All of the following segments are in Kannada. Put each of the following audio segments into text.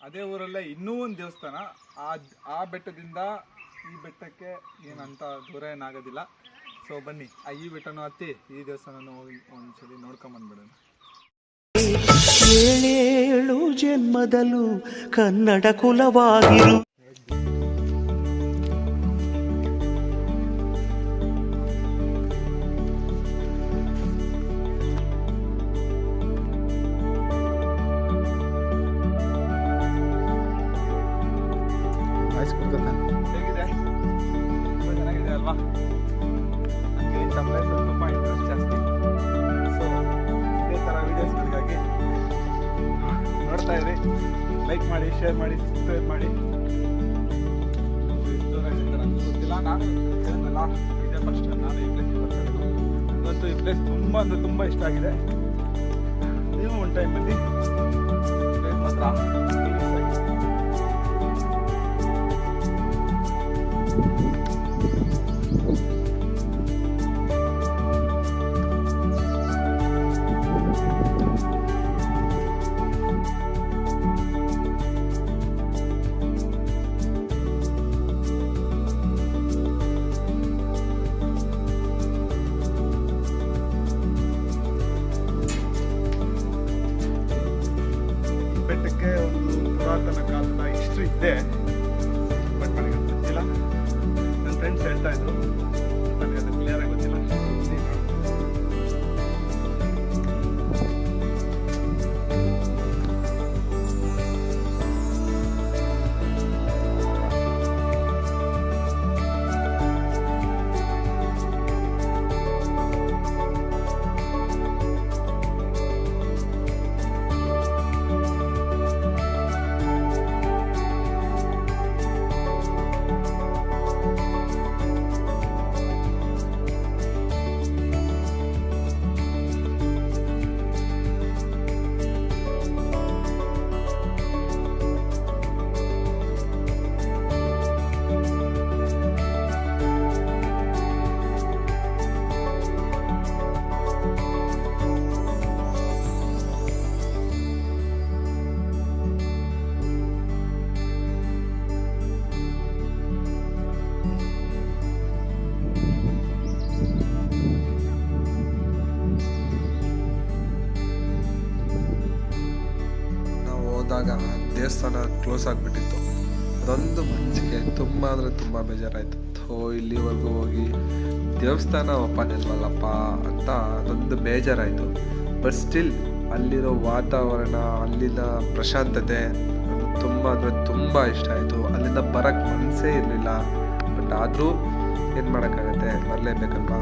ಅದೇ ಊರಲ್ಲೇ ಇನ್ನೂ ಒಂದು ದೇವಸ್ಥಾನ. ಆ ಆ ಬೆಟ್ಟದಿಂದ ಈ ಬೆಟ್ಟಕ್ಕೆ ಏನಂತ ದೂರ ಏನಾಗೋದಿಲ್ಲ ಸೊ ಬನ್ನಿ. ಆ ಈ ಬೆಟ್ಟನೂ ಹತ್ತಿ ಈ ದೇವಸ್ಥಾನನೂ ಹೋಗಿ ಒಂದ್ಸಲಿ ನೋಡ್ಕೊಂಬಂದ್ಬಿಡೋಣ ಏಳೇಳು ಜನ್ಮದಲ್ಲೂ ಕನ್ನಡ ಕುಲವಾಗಿರು. ಕುಡ್ಕೊತಾನೆ ಹೇಗಿದೆ? ತುಂಬ ಚೆನ್ನಾಗಿದೆ ಅಲ್ವಾ? ನನಗೆ ಪ್ಲೇಸ್ ತುಂಬ ಇಂಟ್ರೆಸ್ಟ್ ಜಾಸ್ತಿ. ಸೊ ಇದೇ ಥರ ವೀಡಿಯೋಸ್ಗಳಿಗಾಗಿ ನೋಡ್ತಾ ಇರಿ. ಲೈಕ್ ಮಾಡಿ ಶೇರ್ ಮಾಡಿ ಸಬ್ಸ್ಕ್ರೈಬ್ ಮಾಡಿ. ಗೊತ್ತಿಲ್ಲ. ನಾನು ಇದೇ ಫಸ್ಟ್ ನಾನು ಈ ಪ್ಲೇಸಿಗೆ ಬರ್ತಾ ಇರೋದು ನನಗಂತೂ ಈ ಪ್ಲೇಸ್ ತುಂಬ ಅಂದರೆ ತುಂಬ ಇಷ್ಟ ಆಗಿದೆ. ನೀವು ಒನ್ ಟೈಮ್ ಬನ್ನಿ. ಮಾತ್ರ. ಕಾಲದ ಹಿಸ್ಟ್ರಿ ಇದೆ ಹೋದಾಗ ದೇವಸ್ಥಾನ ಕ್ಲೋಸ್ ಆಗಿಬಿಟ್ಟಿತ್ತು. ಅದೊಂದು ಮನಸ್ಸಿಗೆ ತುಂಬ ಅಂದರೆ ತುಂಬ ಬೇಜಾರಾಯಿತು. ಥೋ, ಇಲ್ಲಿವರೆಗೂ ಹೋಗಿ ದೇವಸ್ಥಾನ ಓಪನ್ ಇಲ್ವಲ್ಲಪ್ಪ ಅಂತ ಅದೊಂದು ಬೇಜಾರಾಯಿತು. ಬಟ್ ಸ್ಟಿಲ್ ಅಲ್ಲಿರೋ ವಾತಾವರಣ, ಅಲ್ಲಿನ ಪ್ರಶಾಂತತೆ ತುಂಬ ಅಂದರೆ ತುಂಬ ಇಷ್ಟ ಆಯಿತು. ಅಲ್ಲಿಂದ ಬರೋಕ್ಕೆ ಮನಸ್ಸೇ ಇರಲಿಲ್ಲ. ಬಟ್ ಆದರೂ ಏನು ಮಾಡೋಕ್ಕಾಗತ್ತೆ? ಬರಲೇಬೇಕಲ್ವಾ?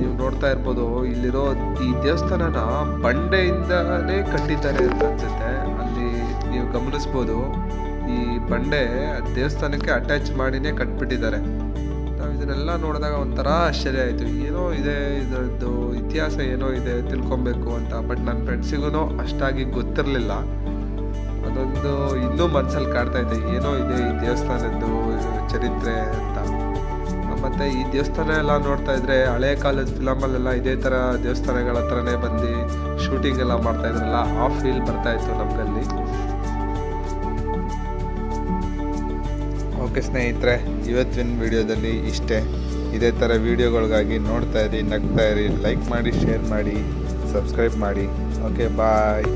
ನೀವು ನೋಡ್ತಾ ಇರ್ಬೋದು. ಇಲ್ಲಿರೋ ಈ ದೇವಸ್ಥಾನನ ಬಂಡೆಯಿಂದಲೇ ಕಟ್ಟಿದ್ದಾರೆ ಅಂತ ಅನ್ಸುತ್ತೆ. ಅಲ್ಲಿ ನೀವು ಗಮನಿಸ್ಬೋದು. ಈ ಬಂಡೆ ದೇವಸ್ಥಾನಕ್ಕೆ ಅಟ್ಯಾಚ್ ಮಾಡಿನೇ ಕಟ್ಬಿಟ್ಟಿದ್ದಾರೆ. ನಾವು ಇದನ್ನೆಲ್ಲ ನೋಡಿದಾಗ ಒಂಥರ ಆಶ್ಚರ್ಯ ಆಯಿತು. ಏನೋ ಇದೆ, ಇದರದ್ದು ಇತಿಹಾಸ ಏನೋ ಇದೆ ತಿಳ್ಕೊಬೇಕು ಅಂತ. ಬಟ್ ನನ್ನ ಫ್ರೆಂಡ್ಸಿಗೂ ಅಷ್ಟಾಗಿ ಗೊತ್ತಿರಲಿಲ್ಲ. ಅದೊಂದು ಇನ್ನೂ ಮನಸ್ಸಲ್ಲಿ ಕಾಡ್ತಾ ಇದೆ. ಏನೋ ಇದೆ ಈ ದೇವಸ್ಥಾನದ್ದು ಚರಿತ್ರೆ ಅಂತ. ಮತ್ತೆ ಈ ದೇವಸ್ಥಾನ ಎಲ್ಲ ನೋಡ್ತಾ ಇದ್ರೆ ಹಳೆ ಕಾಲದ ಫಿಲಮಲ್ಲೆಲ್ಲ ಇದೇ ಥರ ದೇವಸ್ಥಾನಗಳ ಹತ್ರನೇ ಬಂದು ಶೂಟಿಂಗ್ ಎಲ್ಲ ಮಾಡ್ತಾ ಇದ್ರಲ್ಲ, ಆ ಫೀಲ್ ಬರ್ತಾ ಇತ್ತು ನಮಗಲ್ಲಿ. ಓಕೆ ಸ್ನೇಹಿತರೆ, ಇವತ್ತಿನ ವಿಡಿಯೋದಲ್ಲಿ ಇಷ್ಟೇ. ಇದೇ ಥರ ವಿಡಿಯೋಗಳಿಗಾಗಿ ನೋಡ್ತಾ ಇರಿ, ನಗ್ತಾ ಇರಿ ಲೈಕ್ ಮಾಡಿ ಶೇರ್ ಮಾಡಿ ಸಬ್ಸ್ಕ್ರೈಬ್ ಮಾಡಿ. Okay bye